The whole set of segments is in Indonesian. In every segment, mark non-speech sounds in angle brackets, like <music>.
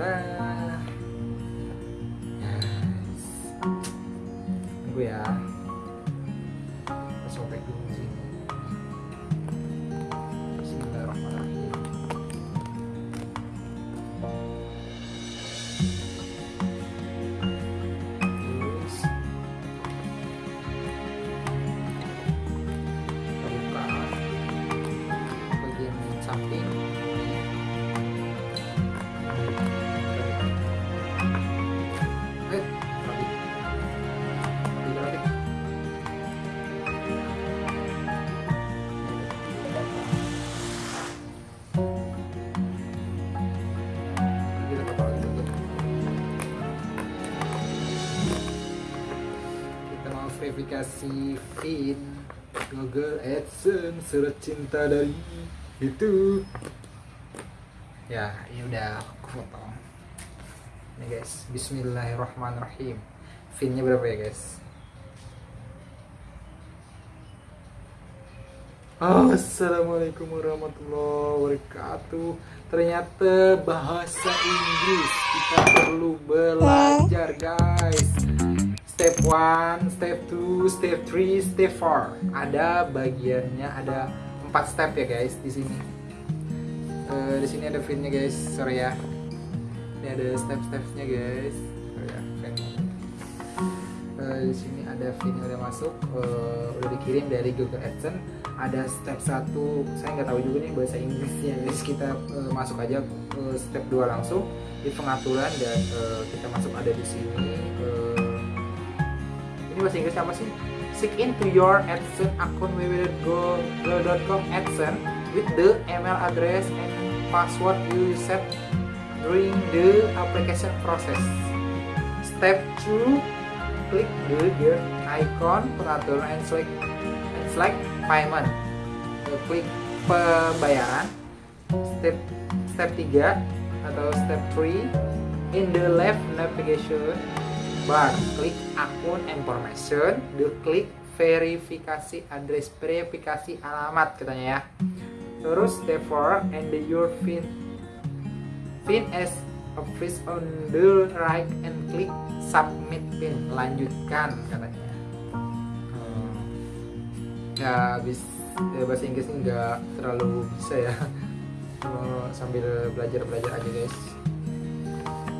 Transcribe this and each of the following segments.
da. Mau verifikasi feed Google AdSense surat cinta dari itu. Ya, ini udah aku foto. Nih guys, Bismillahirrahmanirrahim. Finnya berapa ya guys? Assalamualaikum warahmatullahi wabarakatuh. Ternyata bahasa Inggris kita perlu belajar guys. Step 1, step 2, step 3, step 4. Ada bagiannya ada 4 step ya guys di sini. Eh, di sini ada finnya guys, sorry ya. Ini ada step-stepnya guys. Sorry ya, fin. Eh, di sini ada fin udah masuk, eh, udah dikirim dari Google AdSense. Ada step 1, saya nggak tahu juga nih bahasa Inggrisnya guys. Kita eh, masuk aja ke step 2 langsung di pengaturan dan eh, kita masuk ada di sini. eh, ini bahasa Inggris apa sih? Sign into your AdSense account www.go.com AdSense with the email address and password you set during the application process. Step 2, klik the gear icon pengaturan and select and select payment. Klik pembayaran. Step step 3 atau step 3 in the left navigation bar. Klik akun information klik verifikasi address verifikasi alamat katanya ya. Terus 4 and the your pin pin as office on the right and klik submit pin. Lanjutkan katanya. Hmm. ya habis ya, bahasa Inggrisnya nggak terlalu bisa ya. Cuma <laughs> sambil belajar belajar aja guys.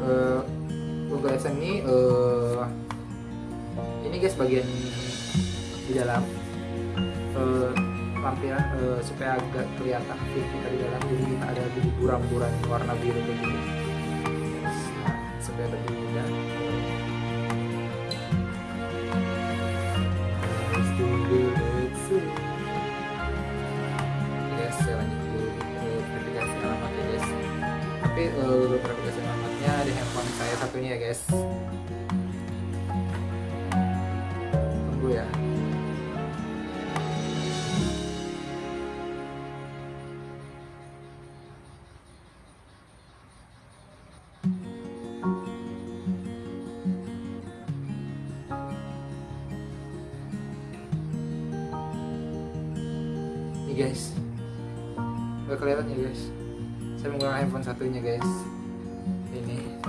Eh, AdSense ini eh, ini guys bagian di dalam eh, lampiran eh, supaya agak kelihatan fit kita di dalam. Jadi kita ada di buram-buram warna biru kayak gini. Nah, supaya lebih mudah. Yes, saya lanjut dulu. Verifikasi alamatnya guys. Tapi eh, verifikasi di handphone saya satunya ya guys. Tunggu ya. Ini guys. Gak kelihatan ya guys? Saya menggunakan handphone satunya guys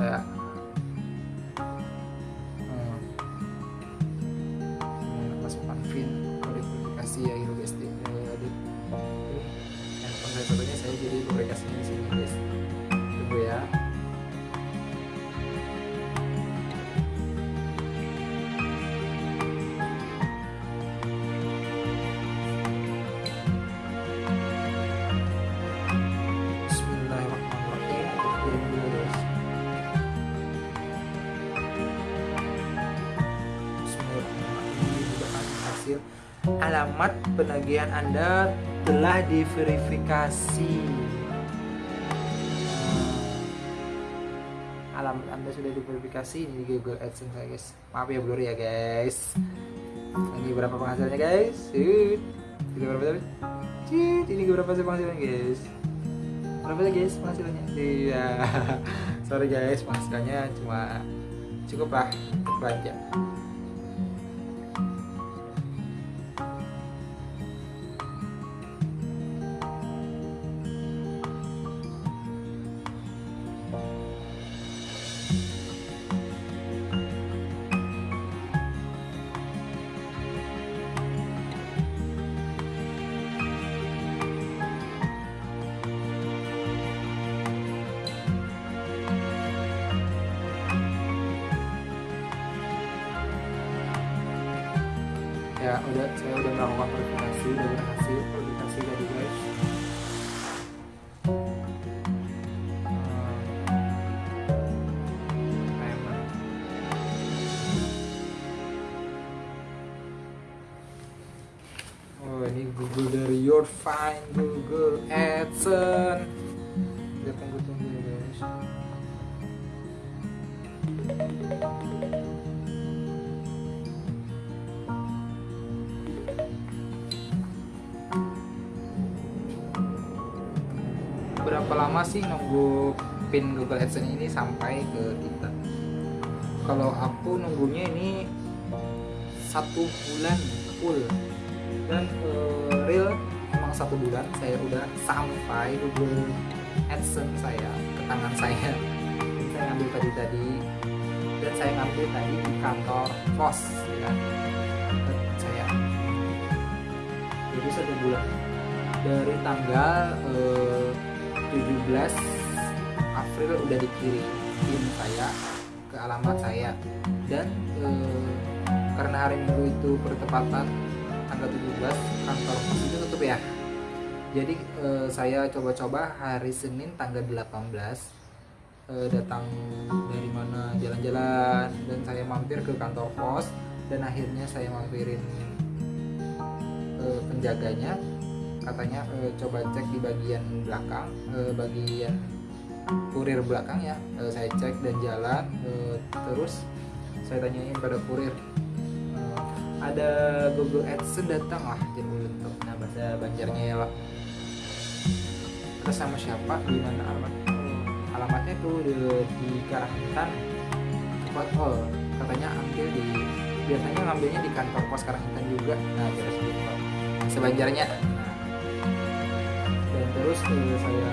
saya alamat penagihan Anda telah diverifikasi. Alamat Anda sudah diverifikasi ini di Google AdSense saya guys. Maaf ya blur ya guys. Ini berapa penghasilannya guys? Ini berapa tadi ini berapa sih penghasilannya guys? Berapa sih guys penghasilannya? Iya. <laughs> Sorry guys penghasilannya cuma cukup lah untuk belanja udah saya udah melakukan verifikasi udah berhasil verifikasi tadi guys. Oh ini Google dari Your Fine Google AdSense lama sih nunggu pin Google AdSense ini sampai ke kita? Kalau aku nunggunya ini satu bulan full. Dan uh, real emang satu bulan saya udah sampai Google AdSense saya ke tangan saya. Saya ngambil tadi tadi. Dan saya ngambil tadi di kantor pos ya saya. Jadi satu bulan. Dari tanggal uh, 17 April udah dikirim saya ke alamat saya. Dan uh, karena hari minggu itu bertepatan tanggal 17 kantor pos itu tutup ya. Jadi eh, saya coba-coba hari Senin tanggal 18 eh, datang dari mana jalan-jalan. Dan saya mampir ke kantor pos dan akhirnya saya mampirin eh, penjaganya katanya eh, coba cek di bagian belakang eh, bagian kurir belakang ya. Eh, saya cek dan jalan eh, terus saya tanyain pada kurir ada Google AdSense datang? Lah jadi untuk nah bahasa Banjarnya ya lah terus sama siapa? Di mana? Alamat alamatnya tuh di, di Karangtan oh katanya ambil di biasanya ngambilnya di kantor pos Karangtan juga. Nah terus gitu. Sebanjarnya. Terus eh, saya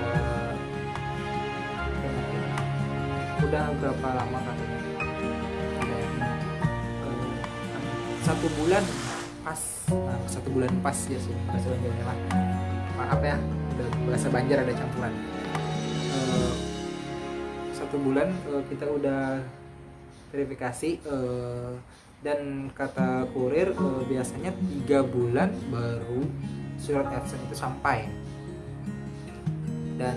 udah berapa lama katanya satu bulan pas nah, satu bulan pas ya sih bahasa Banjarnya lah maaf ya udah bahasa Banjar ada campuran. Uh, satu bulan uh, kita udah verifikasi uh, dan kata kurir biasanya tiga bulan baru surat AdSense itu sampai dan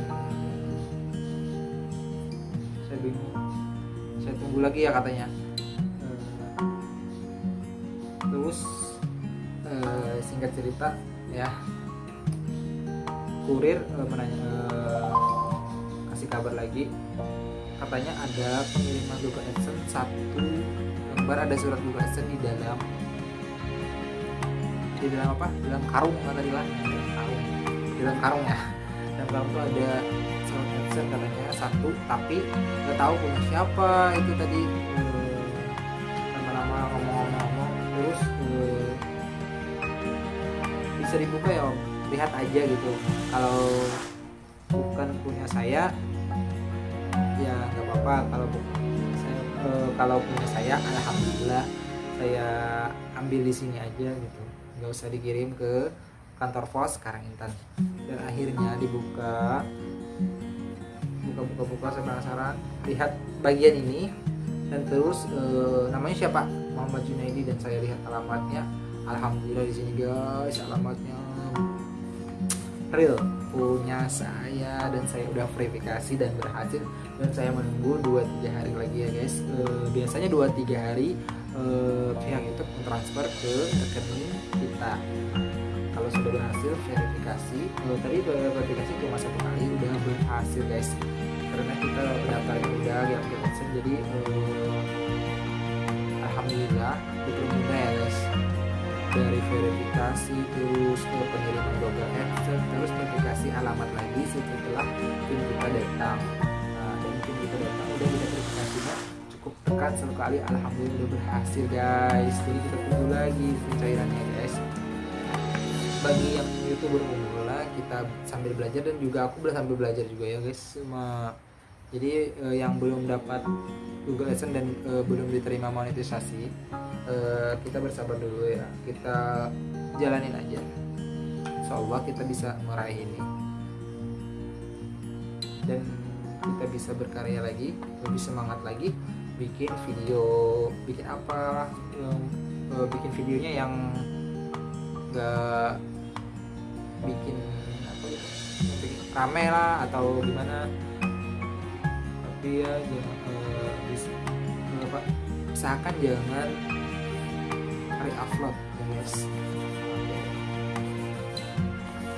saya bingung saya tunggu lagi ya katanya. Terus uh, singkat cerita ya. Kurir uh, menanya kasih kabar lagi. Katanya ada pengiriman Google AdSense satu lembar ada surat Google AdSense di dalam di dalam apa? Di dalam karung kan tadi lah. Di dalam karung ya karung itu ada surat AdSense katanya satu. Tapi nggak tahu punya siapa. Itu tadi lama-lama ngomong-ngomong. Terus uh, bisa dibuka ya om? Lihat aja gitu. Kalau bukan punya saya ya nggak apa-apa. Kalau saya uh, kalau punya saya alhamdulillah saya ambil di sini aja gitu. Nggak usah dikirim ke kantor pos sekarang Intan. Dan akhirnya dibuka buka-buka-buka saya penasaran. Lihat bagian ini dan terus uh, namanya siapa? Muhammad Junaidi dan saya lihat alamatnya. Alhamdulillah di sini guys alamatnya real. Punya saya dan saya udah verifikasi dan berhasil. Dan saya menunggu 2-3 hari lagi ya guys. E, biasanya 2-3 hari e, pihak itu mentransfer ke rekening kita berhasil verifikasi. E, tadi verifikasi cuma satu kali udah berhasil guys. Karena kita daftarnya udah ya jadi e, alhamdulillah dipermudah ya guys. Dari verifikasi terus ke pengiriman Google AdSense terus verifikasi alamat lagi setelah tim kita datang. Nah, dan tim kita datang udah kita verifikasinya cukup tekan satu kali alhamdulillah udah berhasil guys. Jadi kita tunggu lagi pencairannya guys bagi yang youtuber pemula kita sambil belajar dan juga aku sambil belajar juga ya guys. Cuma jadi eh, yang belum dapat Google AdSense dan eh, belum diterima monetisasi eh, kita bersabar dulu ya. Kita jalanin aja. Insya Allah kita bisa meraih ini. Dan kita bisa berkarya lagi lebih semangat lagi bikin video bikin apa yang eh, bikin videonya yang nggak bikin apa nggak bikin rame lah atau gimana. Tapi ya jangan eh, apa usahakan jangan hari upload ya guys.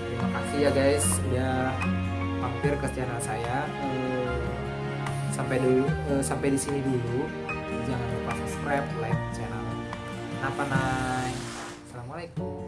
Terima kasih ya guys udah mampir ke channel saya. Eh, sampai dulu sampai di sini dulu. Jangan lupa subscribe like channel. Apa Nay? Assalamualaikum